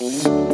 Música